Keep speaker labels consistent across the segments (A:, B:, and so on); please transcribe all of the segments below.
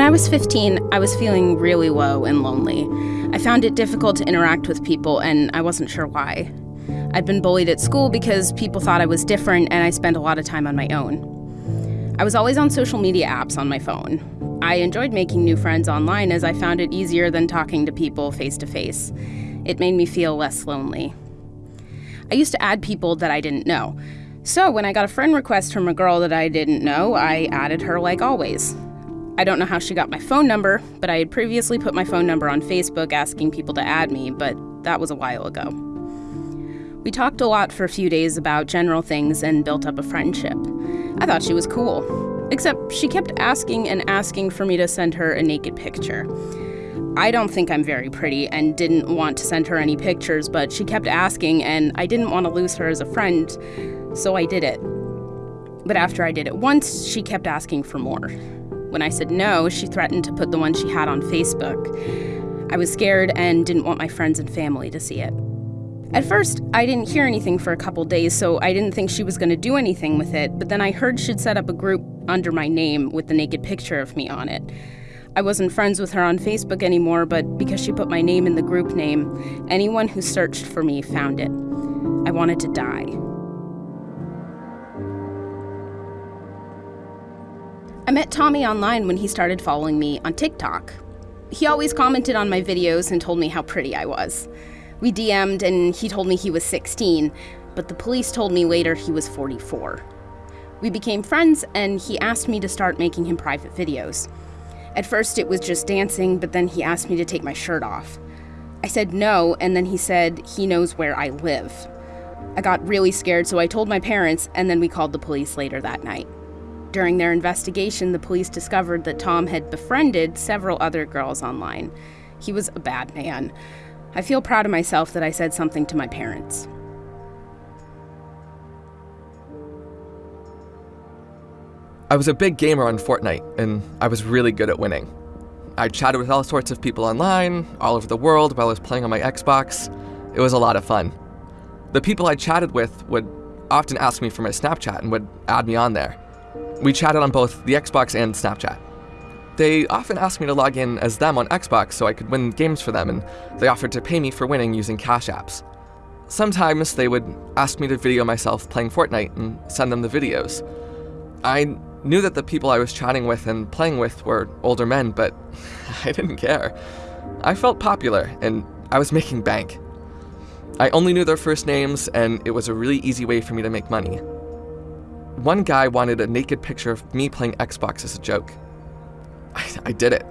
A: When I was 15, I was feeling really low and lonely. I found it difficult to interact with people, and I wasn't sure why. I'd been bullied at school because people thought I was different, and I spent a lot of time on my own. I was always on social media apps on my phone. I enjoyed making new friends online as I found it easier than talking to people face to face. It made me feel less lonely. I used to add people that I didn't know. So when I got a friend request from a girl that I didn't know, I added her like always. I don't know how she got my phone number, but I had previously put my phone number on Facebook asking people to add me, but that was a while ago. We talked a lot for a few days about general things and built up a friendship. I thought she was cool, except she kept asking and asking for me to send her a naked picture. I don't think I'm very pretty and didn't want to send her any pictures, but she kept asking, and I didn't want to lose her as a friend, so I did it. But after I did it once, she kept asking for more. When I said no, she threatened to put the one she had on Facebook. I was scared and didn't want my friends and family to see it. At first, I didn't hear anything for a couple days, so I didn't think she was going to do anything with it, but then I heard she'd set up a group under my name with the naked picture of me on it. I wasn't friends with her on Facebook anymore, but because she put my name in the group name, anyone who searched for me found it. I wanted to die. I met Tommy online when he started following me on TikTok. He always commented on my videos and told me how pretty I was. We DM'd and he told me he was 16, but the police told me later he was 44. We became friends and he asked me to start making him private videos. At first it was just dancing, but then he asked me to take my shirt off. I said no, and then he said he knows where I live. I got really scared, so I told my parents, and then we called the police later that night. During their investigation, the police discovered that Tom had befriended several other girls online. He was a bad man. I feel proud of myself that I said something to my parents.
B: I was a big gamer on Fortnite, and I was really good at winning. I chatted with all sorts of people online, all over the world, while I was playing on my Xbox. It was a lot of fun. The people I chatted with would often ask me for my Snapchat and would add me on there. We chatted on both the Xbox and Snapchat. They often asked me to log in as them on Xbox so I could win games for them, and they offered to pay me for winning using Cash Apps. Sometimes they would ask me to video myself playing Fortnite and send them the videos. I knew that the people I was chatting with and playing with were older men, but I didn't care. I felt popular, and I was making bank. I only knew their first names, and it was a really easy way for me to make money. One guy wanted a naked picture of me playing Xbox as a joke. I, I did it.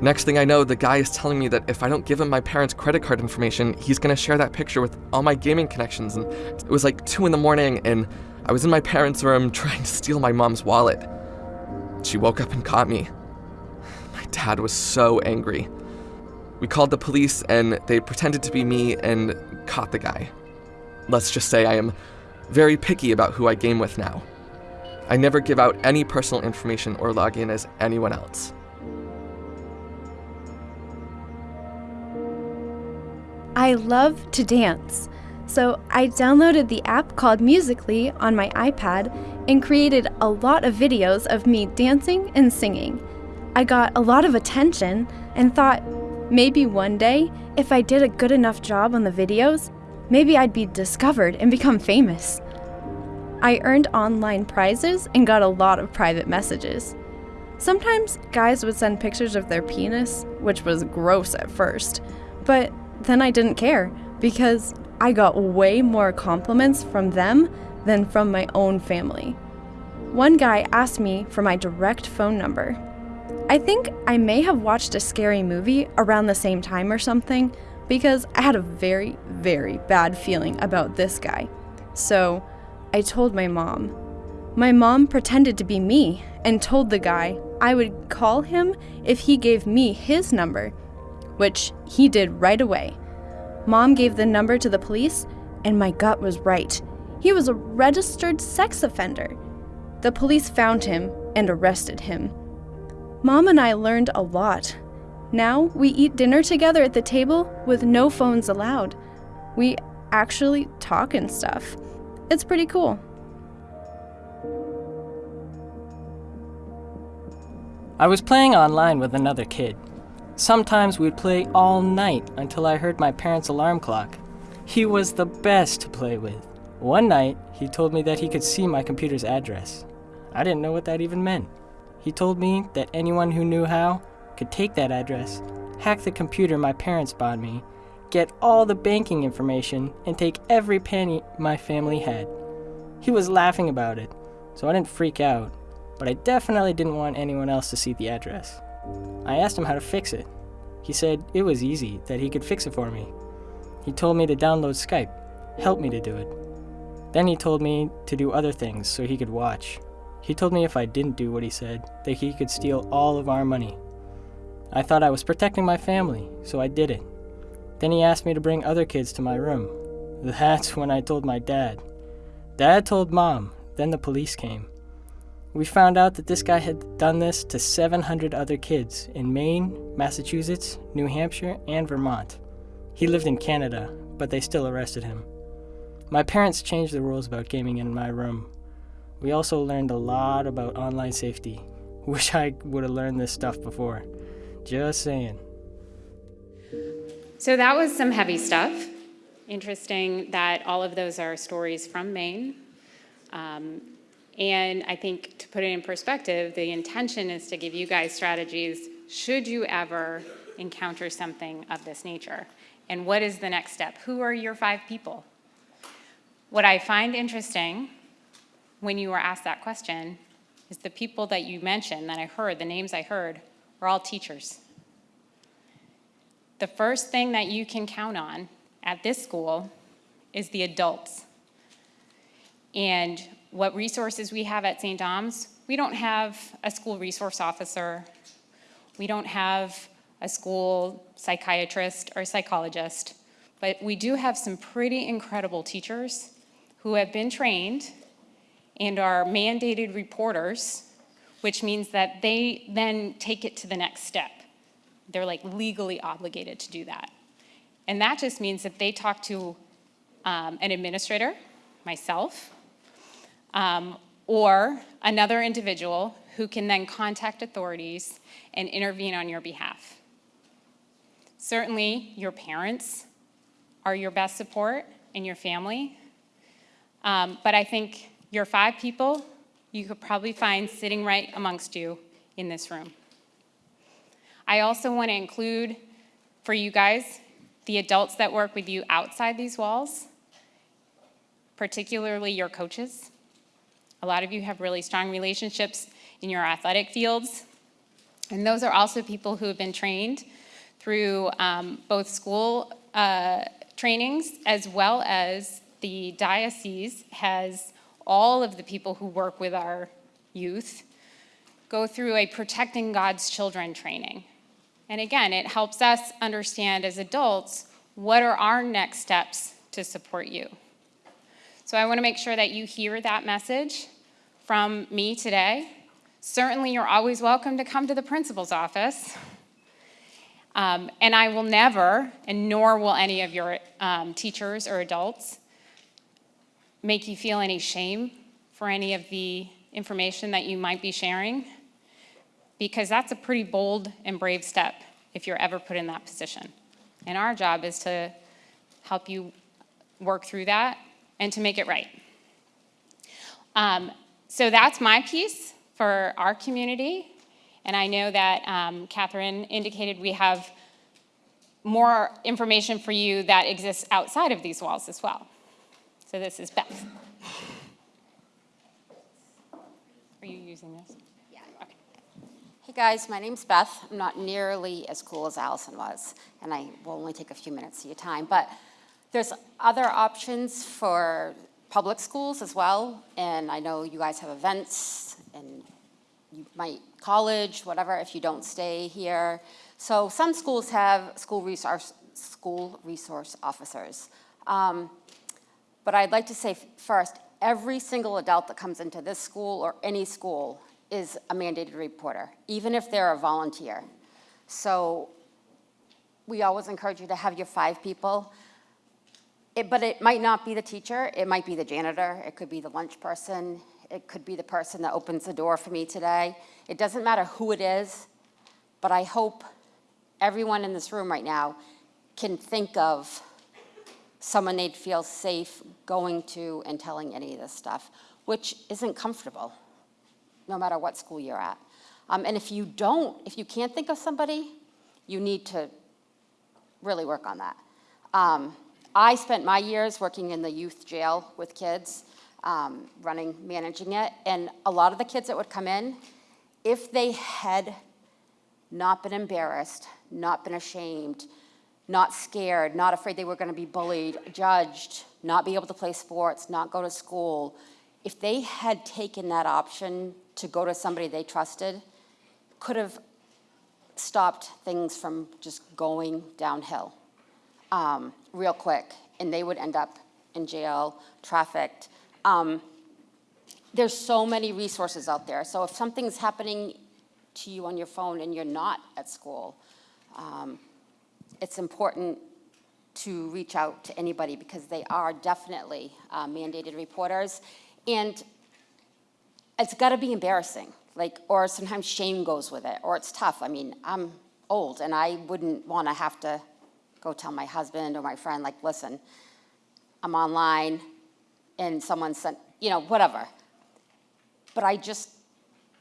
B: Next thing I know, the guy is telling me that if I don't give him my parents' credit card information, he's gonna share that picture with all my gaming connections. And it was like 2 in the morning, and I was in my parents' room trying to steal my mom's wallet. She woke up and caught me. My dad was so angry. We called the police, and they pretended to be me and caught the guy. Let's just say I am very picky about who I game with now. I never give out any personal information or log in as anyone else.
C: I love to dance, so I downloaded the app called Musical.ly on my iPad and created a lot of videos of me dancing and singing. I got a lot of attention and thought maybe one day, if I did a good enough job on the videos, maybe I'd be discovered and become famous. I earned online prizes and got a lot of private messages. Sometimes guys would send pictures of their penis, which was gross at first, but then I didn't care because I got way more compliments from them than from my own family. One guy asked me for my direct phone number. I think I may have watched a scary movie around the same time or something because I had a very, very bad feeling about this guy. So I told my mom. My mom pretended to be me and told the guy I would call him if he gave me his number, which he did right away. Mom gave the number to the police, and my gut was right. He was a registered sex offender. The police found him and arrested him. Mom and I learned a lot. Now we eat dinner together at the table with no phones allowed. We actually talk and stuff. It's pretty cool.
D: I was playing online with another kid. Sometimes we'd play all night until I heard my parents' alarm clock. He was the best to play with. One night, he told me that he could see my computer's address. I didn't know what that even meant. He told me that anyone who knew how could take that address, hack the computer my parents bought me, get all the banking information, and take every penny my family had. He was laughing about it, so I didn't freak out, but I definitely didn't want anyone else to see the address. I asked him how to fix it. He said it was easy, that he could fix it for me. He told me to download Skype, help me to do it. Then he told me to do other things so he could watch. He told me if I didn't do what he said, that he could steal all of our money. I thought I was protecting my family, so I did it. Then he asked me to bring other kids to my room. That's when I told my dad. Dad told mom, then the police came. We found out that this guy had done this to 700 other kids in Maine, Massachusetts, New Hampshire, and Vermont. He lived in Canada, but they still arrested him. My parents changed the rules about gaming in my room. We also learned a lot about online safety. Wish I would have learned this stuff before. Just saying.
E: So that was some heavy stuff. Interesting that all of those are stories from Maine. Um, and I think to put it in perspective, the intention is to give you guys strategies should you ever encounter something of this nature. And what is the next step? Who are your five people? What I find interesting when you were asked that question is the people that you mentioned, that I heard, the names I heard, are all teachers. The first thing that you can count on at this school is the adults. And what resources we have at St. Dom's, we don't have a school resource officer. We don't have a school psychiatrist or psychologist, but we do have some pretty incredible teachers who have been trained and are mandated reporters, which means that they then take it to the next step. They're like legally obligated to do that. And that just means that they talk to um, an administrator, myself, um, or another individual who can then contact authorities and intervene on your behalf. Certainly, your parents are your best support and your family. Um, but I think your five people you could probably find sitting right amongst you in this room. I also want to include for you guys the adults that work with you outside these walls, particularly your coaches. A lot of you have really strong relationships in your athletic fields. And those are also people who have been trained through um, both school uh, trainings as well as the diocese has all of the people who work with our youth go through a protecting God's children training. And again, it helps us understand as adults what are our next steps to support you. So I want to make sure that you hear that message from me today. Certainly, you're always welcome to come to the principal's office. Um, and I will never, and nor will any of your um, teachers or adults, make you feel any shame for any of the information that you might be sharing, because that's a pretty bold and brave step if you're ever put in that position. And our job is to help you work through that and to make it right. Um, so that's my piece for our community. And I know that um, Catherine indicated we have more information for you that exists outside of these walls as well. So this is Beth. Are you using this?
F: Yeah. Okay. Hey guys, my name's Beth. I'm not nearly as cool as Allison was, and I will only take a few minutes of your time. But there's other options for public schools as well, and I know you guys have events and you might college, whatever, if you don't stay here. So some schools have school resource, school resource officers. Um, but I'd like to say first, every single adult that comes into this school or any school is a mandated reporter, even if they're a volunteer. So we always encourage you to have your five people. It, but it might not be the teacher, it might be the janitor, it could be the lunch person, It could be the person that opens the door for me today. It doesn't matter who it is, but I hope everyone in this room right now can think of someone they'd feel safe going to and telling any of this stuff, which isn't comfortable, no matter what school you're at. Um, and if you don't, if you can't think of somebody, you need to really work on that. Um, I spent my years working in the youth jail with kids, um, running, managing it, and a lot of the kids that would come in, if they had not been embarrassed, not been ashamed, not scared, not afraid they were going to be bullied, judged, not be able to play sports, not go to school, if they had taken that option to go to somebody they trusted, could have stopped things from just going downhill um, real quick, and they would end up in jail, trafficked. Um, there's so many resources out there. So if something's happening to you on your phone and you're not at school, um, it's important to reach out to anybody because they are definitely uh, mandated reporters. And it's got to be embarrassing, like, or sometimes shame goes with it, or it's tough. I mean, I'm old and I wouldn't want to have to go tell my husband or my friend, like, listen, I'm online and someone sent, you know, whatever. But I just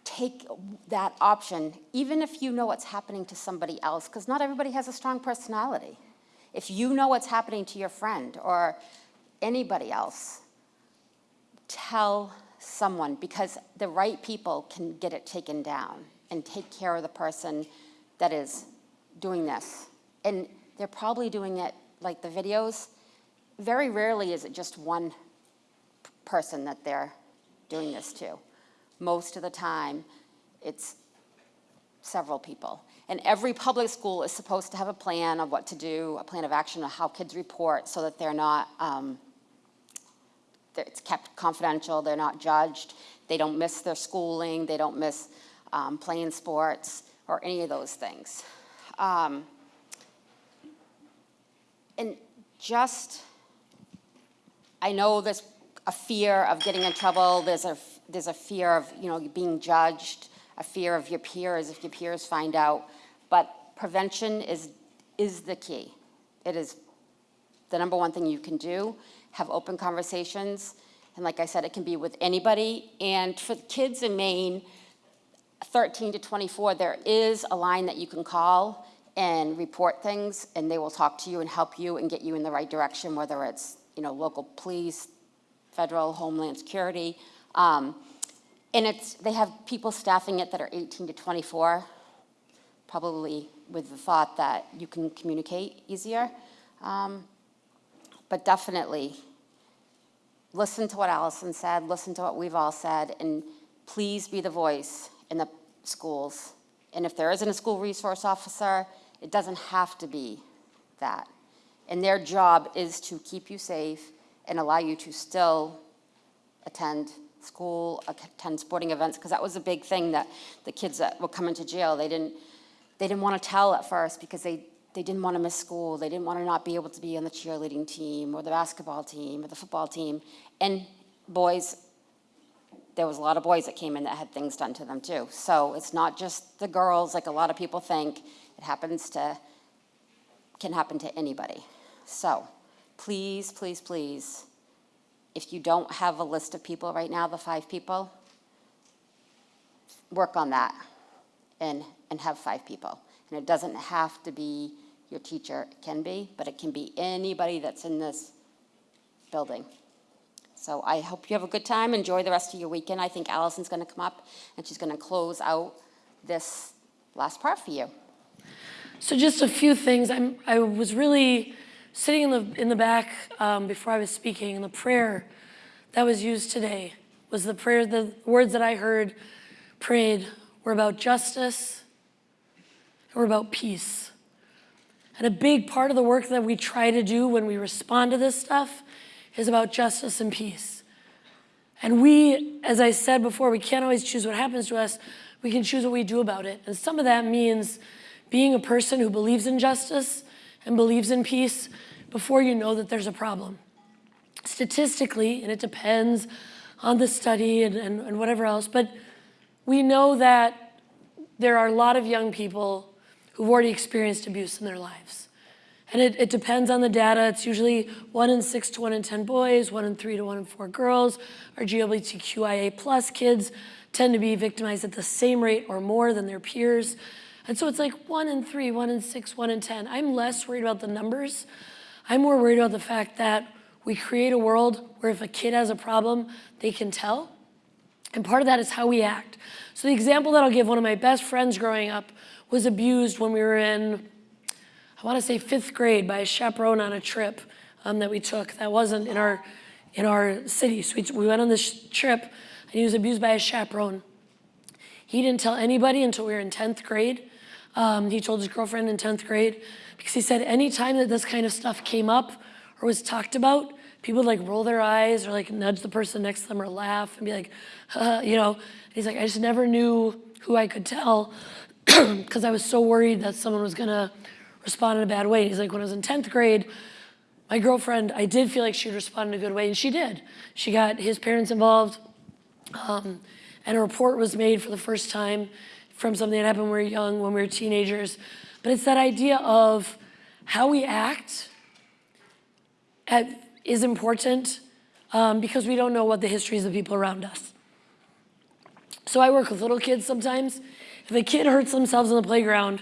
F: take that option, even if you know what's happening to somebody else, because not everybody has a strong personality. If you know what's happening to your friend or anybody else, tell someone because the right people can get it taken down and take care of the person that is doing this. And they're probably doing it like the videos. Very rarely is it just one person that they're doing this to. Most of the time, it's several people. And every public school is supposed to have a plan of what to do, a plan of action of how kids report so that they're not, um, that it's kept confidential, they're not judged, they don't miss their schooling, they don't miss um, playing sports or any of those things. Um, and just, I know there's a fear of getting in trouble, there's a, there's a fear of, you know, being judged, a fear of your peers if your peers find out, but prevention is, is the key. It is the number one thing you can do, have open conversations, and like I said, it can be with anybody, and for kids in Maine, 13 to 24, there is a line that you can call and report things, and they will talk to you and help you and get you in the right direction, whether it's, you know, local police, federal, homeland security. Um, and it's, they have people staffing it that are 18 to 24, probably with the thought that you can communicate easier. Um, but definitely, listen to what Allison said, listen to what we've all said, and please be the voice in the schools. And if there isn't a school resource officer, it doesn't have to be that. And their job is to keep you safe and allow you to still attend school, attend sporting events, because that was a big thing that the kids that were coming to jail, they didn't, they didn't want to tell at first because they, they didn't want to miss school. They didn't want to not be able to be on the cheerleading team or the basketball team or the football team. And boys, there was a lot of boys that came in that had things done to them too. So it's not just the girls like a lot of people think. It happens to, can happen to anybody. So please, please, please, if you don't have a list of people right now, the five people, work on that and, and have five people. And it doesn't have to be your teacher, it can be, but it can be anybody that's in this building. So I hope you have a good time, enjoy the rest of your weekend. I think Allison's gonna come up and she's gonna close out this last part for you.
G: So just a few things. I'm, I was really sitting in the, in the back um, before I was speaking, and the prayer that was used today was the prayer, the words that I heard prayed were about justice were about peace. And a big part of the work that we try to do when we respond to this stuff is about justice and peace. And we, as I said before, we can't always choose what happens to us. We can choose what we do about it. And some of that means being a person who believes in justice and believes in peace before you know that there's a problem. Statistically, and it depends on the study and, and, and whatever else, but we know that there are a lot of young people who've already experienced abuse in their lives. And it, it, depends on the data. It's usually one in six to one in 10 boys, one in three to one in four girls. Our GLBTQIA plus kids tend to be victimized at the same rate or more than their peers. And so it's like one in three, one in six, one in 10. I'm less worried about the numbers. I'm more worried about the fact that we create a world where if a kid has a problem, they can tell. And part of that is how we act. So the example that I'll give, one of my best friends growing up was abused when we were in, I want to say fifth grade by a chaperone on a trip um, that we took that wasn't in our, in our city. So we, we went on this trip and he was abused by a chaperone. He didn't tell anybody until we were in 10th grade. Um, he told his girlfriend in 10th grade because he said anytime that this kind of stuff came up or was talked about, people would like roll their eyes or like nudge the person next to them or laugh and be like, uh, you know. He's like, I just never knew who I could tell because I was so worried that someone was gonna respond in a bad way. He's like, when I was in 10th grade, my girlfriend, I did feel like she'd respond in a good way, and she did. She got his parents involved, um, and a report was made for the first time from something that happened when we were young, when we were teenagers. But it's that idea of how we act at, is important um, because we don't know what the histories of people around us. So I work with little kids sometimes. If a kid hurts themselves on the playground,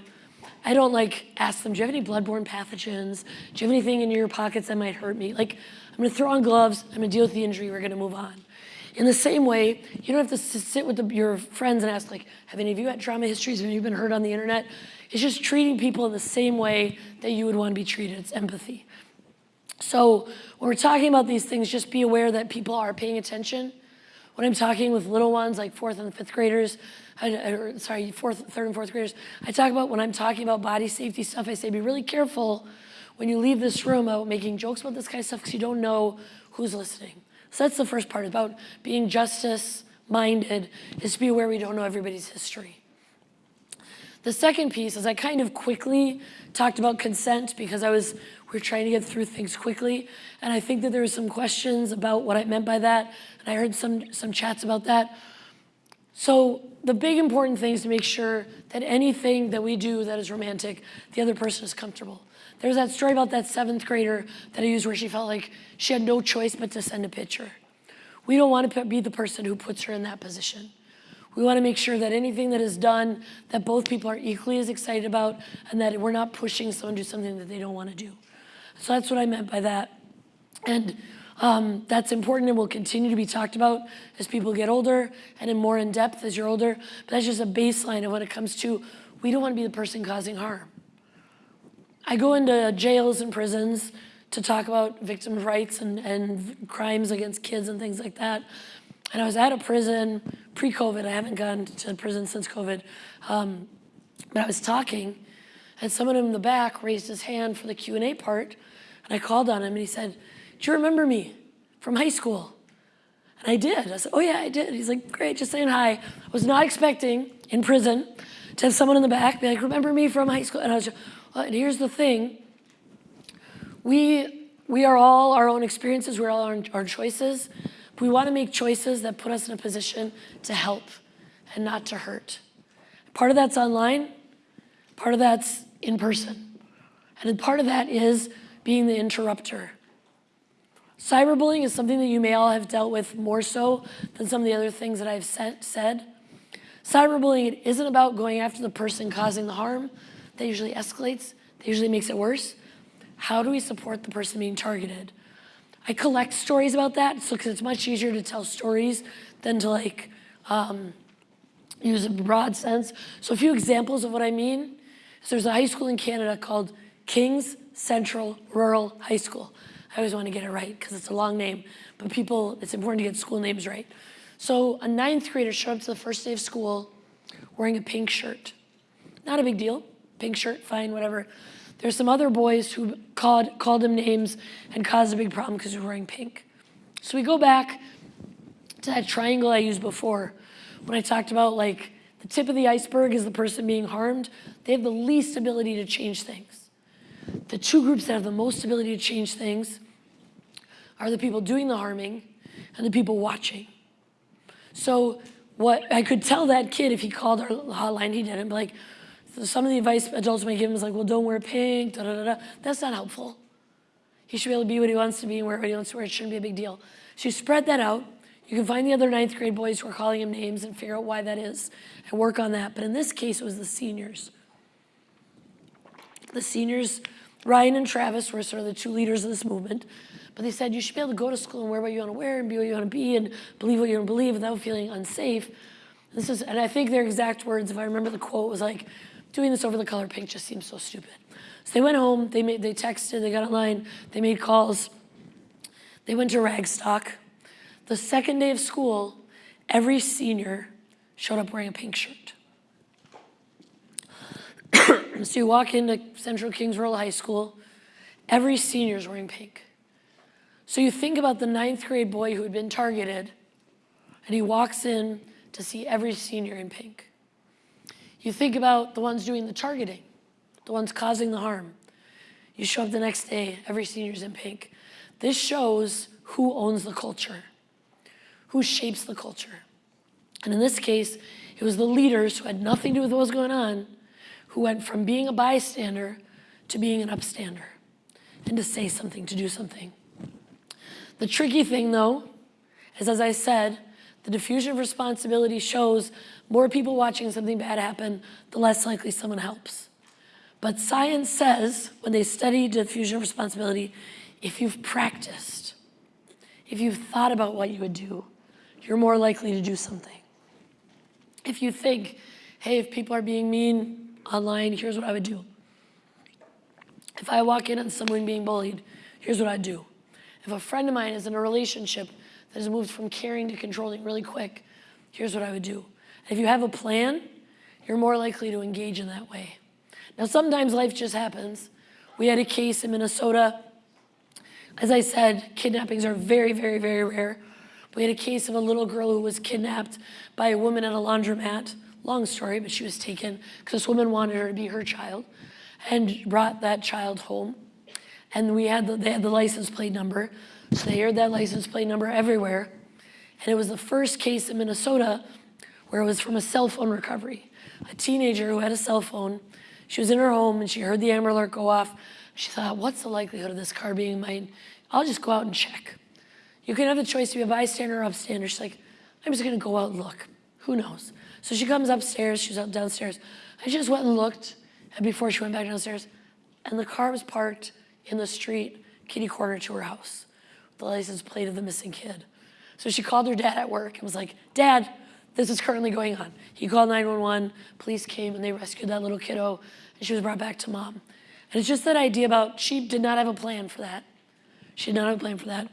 G: I don't like ask them, do you have any bloodborne pathogens? Do you have anything in your pockets that might hurt me? Like, I'm gonna throw on gloves, I'm gonna deal with the injury, we're gonna move on. In the same way, you don't have to sit with the, your friends and ask like, have any of you had trauma histories? Have you been hurt on the internet? It's just treating people in the same way that you would want to be treated. It's empathy. So when we're talking about these things, just be aware that people are paying attention. When I'm talking with little ones, like fourth and fifth graders, I, or, sorry, fourth, third and fourth graders, I talk about when I'm talking about body safety stuff, I say be really careful when you leave this room about making jokes about this kind of stuff because you don't know who's listening. So that's the first part about being justice minded is to be aware we don't know everybody's history. The second piece is I kind of quickly talked about consent because I was we are trying to get through things quickly. And I think that there were some questions about what I meant by that. And I heard some, some chats about that. So the big important thing is to make sure that anything that we do that is romantic, the other person is comfortable. There's that story about that seventh grader that I used where she felt like she had no choice but to send a picture. We don't want to be the person who puts her in that position. We want to make sure that anything that is done, that both people are equally as excited about, and that we're not pushing someone to do something that they don't want to do. So that's what I meant by that. And um, that's important and will continue to be talked about as people get older and in more in depth as you're older. But that's just a baseline of when it comes to we don't want to be the person causing harm. I go into jails and prisons to talk about victim rights and, and crimes against kids and things like that. And I was at a prison pre-COVID. I haven't gone to prison since COVID. Um, but I was talking, and someone in the back raised his hand for the Q&A part, and I called on him, and he said, do you remember me from high school? And I did. I said, oh yeah, I did. He's like, great, just saying hi. I was not expecting in prison to have someone in the back be like, remember me from high school? And I was just, and here's the thing. We, we are all our own experiences, we're all our, our choices. We want to make choices that put us in a position to help and not to hurt. Part of that's online, part of that's in person. And part of that is being the interrupter. Cyberbullying is something that you may all have dealt with more so than some of the other things that I've said. Cyberbullying it isn't about going after the person causing the harm, that usually escalates, that usually makes it worse. How do we support the person being targeted? I collect stories about that, so because it's much easier to tell stories than to like um, use a broad sense. So a few examples of what I mean. So there's a high school in Canada called Kings Central Rural High School. I always want to get it right because it's a long name, but people, it's important to get school names right. So a ninth grader showed up to the first day of school wearing a pink shirt. Not a big deal pink shirt, fine, whatever. There's some other boys who called, called him names and caused a big problem because he was wearing pink. So we go back to that triangle I used before when I talked about like the tip of the iceberg is the person being harmed. They have the least ability to change things. The two groups that have the most ability to change things are the people doing the harming and the people watching. So what I could tell that kid if he called our hotline, he didn't, but like, some of the advice adults might give him is like, well, don't wear pink, da da da da. That's not helpful. He should be able to be what he wants to be and wear what he wants to wear. It shouldn't be a big deal. So you spread that out. You can find the other ninth grade boys who are calling him names and figure out why that is and work on that. But in this case, it was the seniors. The seniors, Ryan and Travis, were sort of the two leaders of this movement. But they said you should be able to go to school and wear what you want to wear and be what you want to be and believe what you want to believe without feeling unsafe. This is, and I think their exact words, if I remember the quote, was like, doing this over the color pink just seems so stupid. So they went home, they, made, they texted, they got online, they made calls. They went to Ragstock. The second day of school, every senior showed up wearing a pink shirt. so you walk into Central Kings Rural High School, every senior is wearing pink. So you think about the ninth grade boy who had been targeted, and he walks in to see every senior in pink. You think about the ones doing the targeting, the ones causing the harm. You show up the next day, every senior's in pink. This shows who owns the culture, who shapes the culture. And in this case, it was the leaders who had nothing to do with what was going on, who went from being a bystander to being an upstander and to say something, to do something. The tricky thing, though, is as I said, the diffusion of responsibility shows more people watching something bad happen, the less likely someone helps. But science says, when they study diffusion of responsibility, if you've practiced, if you've thought about what you would do, you're more likely to do something. If you think, hey, if people are being mean online, here's what I would do. If I walk in on someone being bullied, here's what I'd do. If a friend of mine is in a relationship that has moved from caring to controlling really quick, here's what I would do. If you have a plan, you're more likely to engage in that way. Now, sometimes life just happens. We had a case in Minnesota. As I said, kidnappings are very, very, very rare. We had a case of a little girl who was kidnapped by a woman at a laundromat. Long story, but she was taken because this woman wanted her to be her child and brought that child home. And we had the, they had the license plate number. So they aired that license plate number everywhere. And it was the first case in Minnesota where it was from a cell phone recovery. A teenager who had a cell phone, she was in her home and she heard the Amber Alert go off. She thought, what's the likelihood of this car being mine? I'll just go out and check. You can have the choice to be a bystander or upstander. She's like, I'm just gonna go out and look. Who knows? So she comes upstairs, she's out downstairs. I just went and looked and before she went back downstairs, and the car was parked in the street, kitty corner to her house, the license plate of the missing kid. So she called her dad at work and was like, Dad, this is currently going on. He called 911, police came and they rescued that little kiddo and she was brought back to mom. And it's just that idea about she did not have a plan for that. She did not have a plan for that.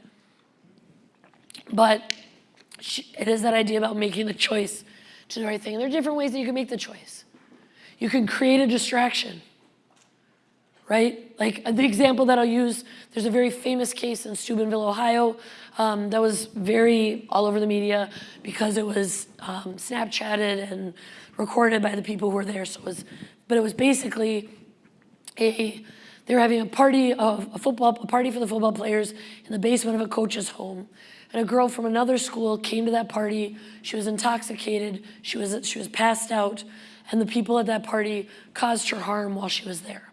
G: But she, it is that idea about making the choice to do the right thing. And there are different ways that you can make the choice. You can create a distraction, right? Like the example that I'll use, there's a very famous case in Steubenville, Ohio, um, that was very all over the media because it was um, Snapchatted and recorded by the people who were there. So it was, but it was basically a, they were having a party of a football, a party for the football players in the basement of a coach's home. And a girl from another school came to that party. She was intoxicated. She was, she was passed out. And the people at that party caused her harm while she was there.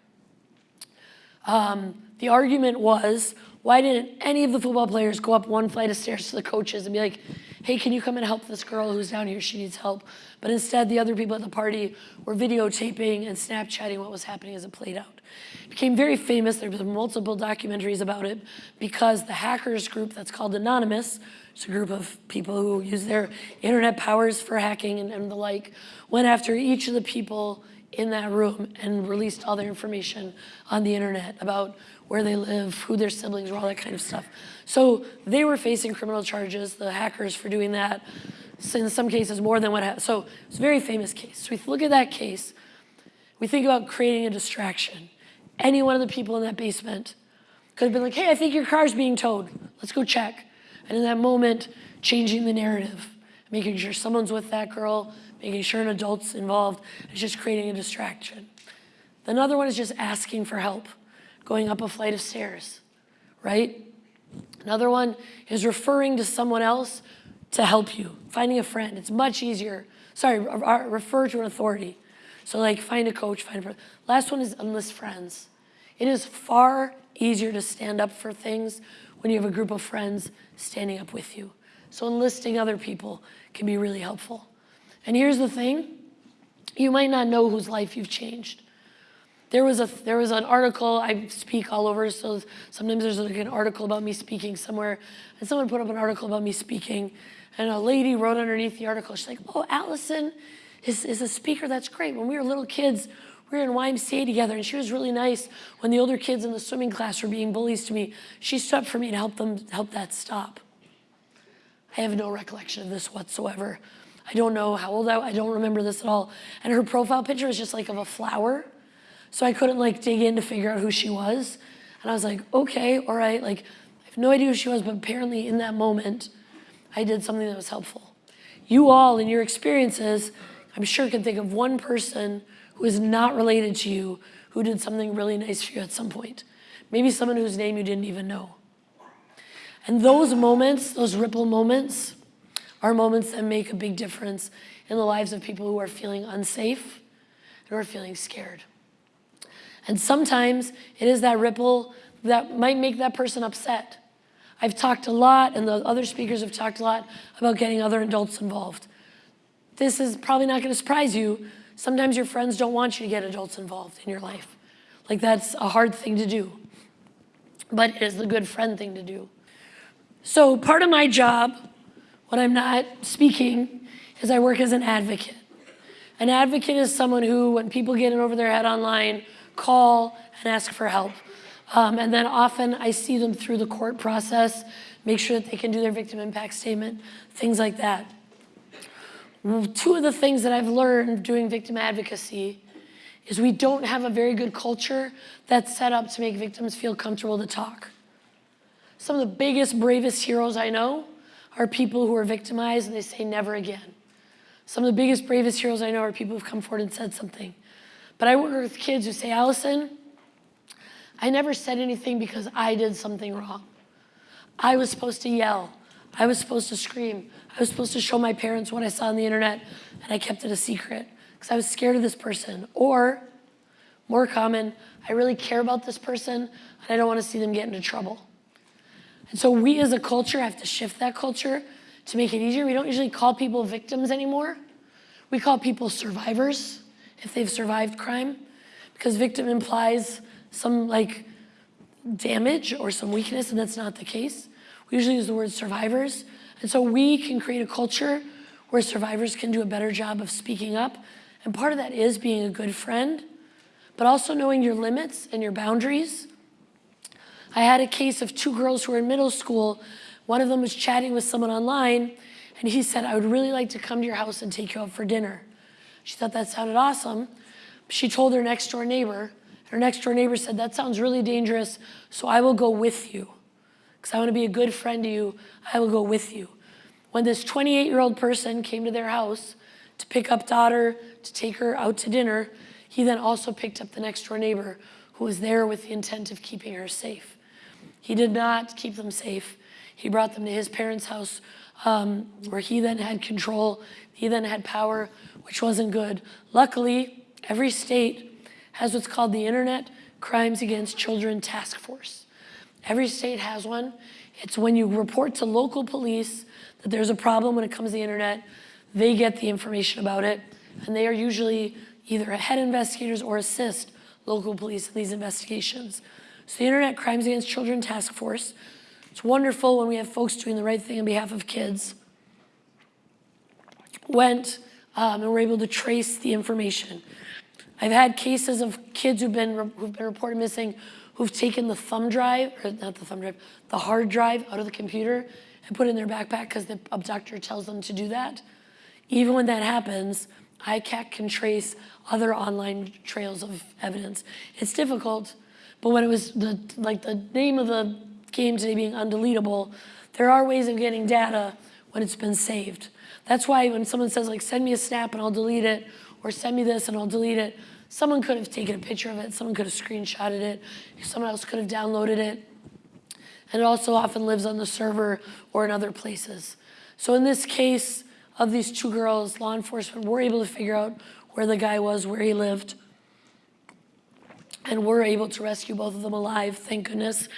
G: Um, the argument was, why didn't any of the football players go up one flight of stairs to the coaches and be like, hey, can you come and help this girl who's down here? She needs help. But instead, the other people at the party were videotaping and Snapchatting what was happening as it played out. It became very famous. There were multiple documentaries about it because the hackers group that's called Anonymous, it's a group of people who use their internet powers for hacking and, and the like, went after each of the people in that room and released all their information on the internet about where they live, who their siblings were, all that kind of stuff. So they were facing criminal charges, the hackers for doing that, in some cases more than what happened. So it's a very famous case. So we look at that case, we think about creating a distraction. Any one of the people in that basement could have been like, hey, I think your car's being towed. Let's go check. And in that moment, changing the narrative, making sure someone's with that girl, making sure an adult's involved, it's just creating a distraction. Another one is just asking for help going up a flight of stairs, right? Another one is referring to someone else to help you. Finding a friend, it's much easier. Sorry, re- re- refer to an authority. So like find a coach, find a friend. Last one is enlist friends. It is far easier to stand up for things when you have a group of friends standing up with you. So enlisting other people can be really helpful. And here's the thing, you might not know whose life you've changed. There was a there was an article. I speak all over, so sometimes there's like an article about me speaking somewhere, and someone put up an article about me speaking, and a lady wrote underneath the article. She's like, "Oh, Allison is is a speaker. That's great. When we were little kids, we were in YMCA together, and she was really nice. When the older kids in the swimming class were being bullies to me, she stood up for me to help them help that stop." I have no recollection of this whatsoever. I don't know how old I, I don't remember this at all. And her profile picture was just like of a flower. So I couldn't like dig in to figure out who she was. And I was like, okay, all right, like I have no idea who she was, but apparently in that moment, I did something that was helpful. You all, in your experiences, I'm sure can think of one person who is not related to you who did something really nice for you at some point. Maybe someone whose name you didn't even know. And those moments, those ripple moments, are moments that make a big difference in the lives of people who are feeling unsafe and who are feeling scared. And sometimes it is that ripple that might make that person upset. I've talked a lot, and the other speakers have talked a lot about getting other adults involved. This is probably not going to surprise you. Sometimes your friends don't want you to get adults involved in your life. Like, that's a hard thing to do. But it is the good friend thing to do. So, part of my job when I'm not speaking is I work as an advocate. An advocate is someone who, when people get in over their head online, call and ask for help. Um, and then often I see them through the court process, make sure that they can do their victim impact statement, things like that. Two of the things that I've learned doing victim advocacy is we don't have a very good culture that's set up to make victims feel comfortable to talk. Some of the biggest, bravest heroes I know are people who are victimized and they say never again. Some of the biggest, bravest heroes I know are people who've come forward and said something. But I work with kids who say, Allison, I never said anything because I did something wrong. I was supposed to yell. I was supposed to scream. I was supposed to show my parents what I saw on the internet, and I kept it a secret because I was scared of this person. Or, more common, I really care about this person, and I don't want to see them get into trouble. And so we as a culture have to shift that culture to make it easier. We don't usually call people victims anymore. We call people survivors if they've survived crime because victim implies some like damage or some weakness and that's not the case. We usually use the word survivors. And so we can create a culture where survivors can do a better job of speaking up. And part of that is being a good friend, but also knowing your limits and your boundaries I had a case of two girls who were in middle school. One of them was chatting with someone online, and he said, I would really like to come to your house and take you out for dinner. She thought that sounded awesome. She told her next door neighbor. Her next door neighbor said, That sounds really dangerous, so I will go with you. Because I want to be a good friend to you, I will go with you. When this 28 year old person came to their house to pick up daughter, to take her out to dinner, he then also picked up the next door neighbor who was there with the intent of keeping her safe. He did not keep them safe. He brought them to his parents' house um, where he then had control. He then had power, which wasn't good. Luckily, every state has what's called the Internet Crimes Against Children Task Force. Every state has one. It's when you report to local police that there's a problem when it comes to the internet, they get the information about it, and they are usually either head investigators or assist local police in these investigations. So the Internet Crimes Against Children Task Force. It's wonderful when we have folks doing the right thing on behalf of kids. Went um, and were able to trace the information. I've had cases of kids who've been, who've been reported missing who've taken the thumb drive, or not the thumb drive, the hard drive out of the computer and put it in their backpack because the abductor tells them to do that. Even when that happens, ICAC can trace other online trails of evidence. It's difficult, but when it was the, like the name of the game today being undeletable, there are ways of getting data when it's been saved. That's why when someone says like, send me a snap and I'll delete it, or send me this and I'll delete it, someone could have taken a picture of it, someone could have screenshotted it, someone else could have downloaded it. And it also often lives on the server or in other places. So in this case of these two girls, law enforcement were able to figure out where the guy was, where he lived, and we were able to rescue both of them alive, thank goodness.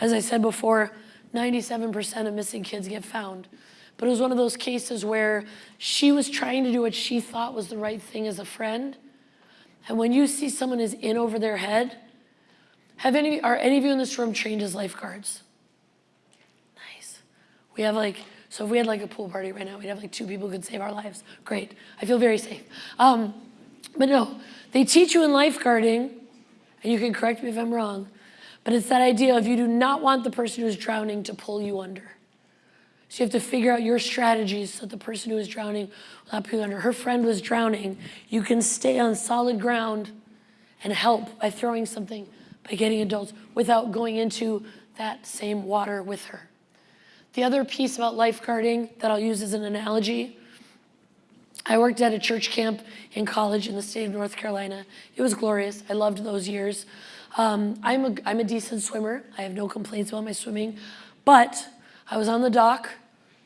G: As I said before, 97% of missing kids get found. But it was one of those cases where she was trying to do what she thought was the right thing as a friend. And when you see someone is in over their head, have any, are any of you in this room trained as lifeguards? Nice. We have like, so if we had like a pool party right now, we'd have like two people who could save our lives. Great. I feel very safe. Um, but no, they teach you in lifeguarding, and you can correct me if I'm wrong, but it's that idea of you do not want the person who's drowning to pull you under. So you have to figure out your strategies so the person who is drowning will not pull you under. Her friend was drowning. You can stay on solid ground and help by throwing something, by getting adults, without going into that same water with her. The other piece about lifeguarding that I'll use as an analogy, I worked at a church camp in college in the state of North Carolina. It was glorious. I loved those years. Um, I'm, a, I'm a decent swimmer. I have no complaints about my swimming. But I was on the dock,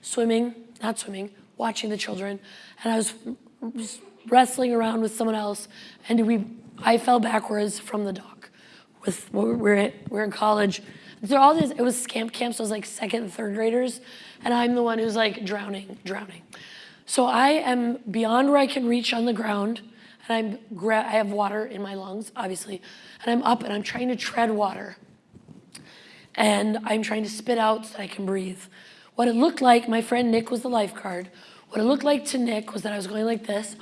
G: swimming, not swimming, watching the children, and I was wrestling around with someone else, and we, I fell backwards from the dock. With we're, we're in college. so all these, it was camp camp, so it was like second and third graders, and I'm the one who's like drowning, drowning. So I am beyond where I can reach on the ground, and I'm I have water in my lungs, obviously, and I'm up and I'm trying to tread water. And I'm trying to spit out so I can breathe. What it looked like, my friend Nick was the lifeguard. What it looked like to Nick was that I was going like this.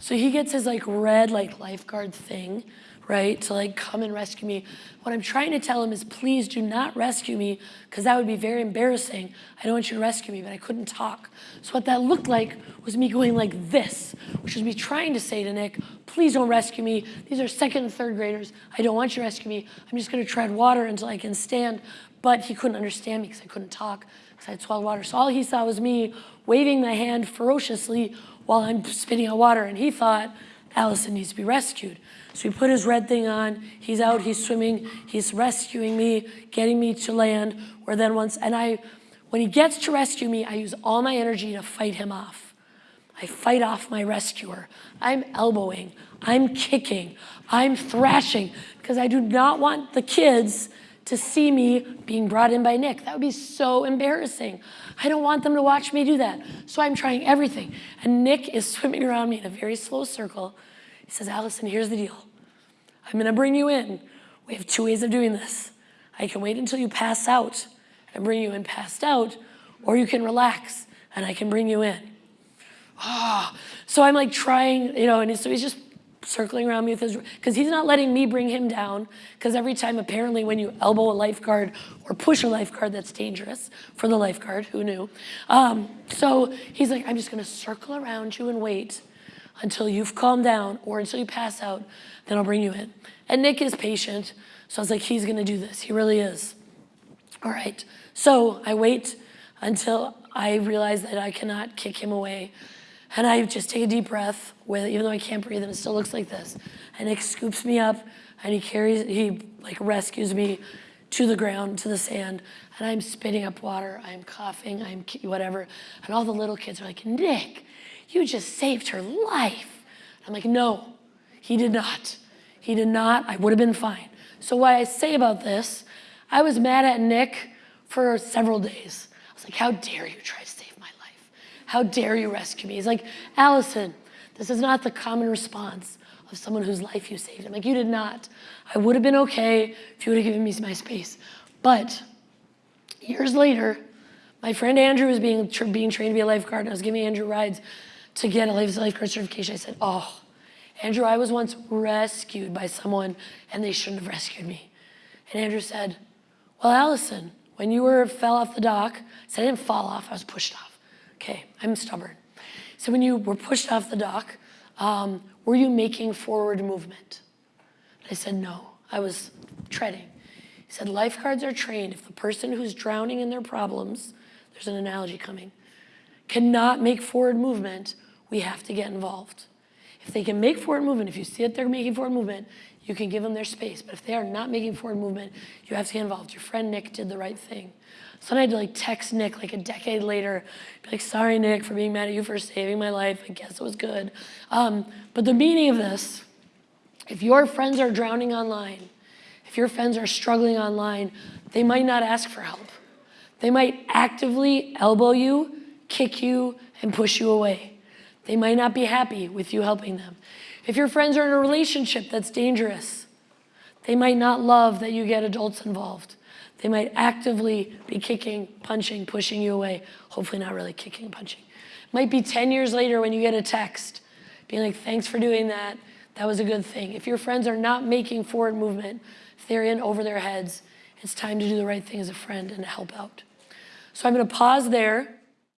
G: So he gets his like red like lifeguard thing right, to like come and rescue me. What I'm trying to tell him is please do not rescue me because that would be very embarrassing. I don't want you to rescue me, but I couldn't talk. So what that looked like was me going like this, which was me trying to say to Nick, please don't rescue me. These are second and third graders. I don't want you to rescue me. I'm just gonna tread water until I can stand. But he couldn't understand me because I couldn't talk because I had swallowed water. So all he saw was me waving my hand ferociously while I'm spitting out water. And he thought, Allison needs to be rescued. So he put his red thing on, he's out, he's swimming, he's rescuing me, getting me to land, where then once, and I, when he gets to rescue me, I use all my energy to fight him off. I fight off my rescuer. I'm elbowing, I'm kicking, I'm thrashing, because I do not want the kids to see me being brought in by Nick. That would be so embarrassing. I don't want them to watch me do that. So I'm trying everything. And Nick is swimming around me in a very slow circle. He says, Allison, here's the deal. I'm gonna bring you in. We have two ways of doing this. I can wait until you pass out and bring you in passed out, or you can relax and I can bring you in. Oh. So I'm like trying, you know, and so he's just circling around me with his, because he's not letting me bring him down, because every time apparently when you elbow a lifeguard or push a lifeguard, that's dangerous for the lifeguard, who knew? Um, so he's like, I'm just gonna circle around you and wait until you've calmed down or until you pass out, then I'll bring you in. And Nick is patient, so I was like, he's gonna do this, he really is. All right, so I wait until I realize that I cannot kick him away and I just take a deep breath with even though I can't breathe and it still looks like this. And Nick scoops me up and he carries, he like rescues me to the ground, to the sand, and I'm spitting up water, I'm coughing, I'm whatever. And all the little kids are like, Nick, you just saved her life. I'm like, no, he did not. He did not, I would have been fine. So what I say about this, I was mad at Nick for several days. I was like, how dare you try to save my life? how dare you rescue me? He's like, Allison, this is not the common response of someone whose life you saved. I'm like, you did not. I would have been okay if you would have given me my space. But years later, my friend Andrew was being, being trained to be a lifeguard, and I was giving Andrew rides to get a life lifeguard certification. I said, oh, Andrew, I was once rescued by someone, and they shouldn't have rescued me. And Andrew said, well, Allison, when you were fell off the dock, I said I didn't fall off, I was pushed off. Okay, I'm stubborn. So when you were pushed off the dock, um, were you making forward movement? I said, no, I was treading. He said, lifeguards are trained. If the person who's drowning in their problems, there's an analogy coming, cannot make forward movement, we have to get involved. If they can make forward movement, if you see that they're making forward movement, you can give them their space. But if they are not making forward movement, you have to get involved. Your friend Nick did the right thing. So then I had to like text Nick like a decade later, be like, sorry, Nick, for being mad at you for saving my life. I guess it was good. Um, but the meaning of this, if your friends are drowning online, if your friends are struggling online, they might not ask for help. They might actively elbow you, kick you, and push you away. They might not be happy with you helping them. If your friends are in a relationship that's dangerous, they might not love that you get adults involved. They might actively be kicking, punching, pushing you away. Hopefully, not really kicking punching. Might be 10 years later when you get a text being like, thanks for doing that. That was a good thing. If your friends are not making forward movement, if they're in over their heads, it's time to do the right thing as a friend and help out. So I'm going to pause there.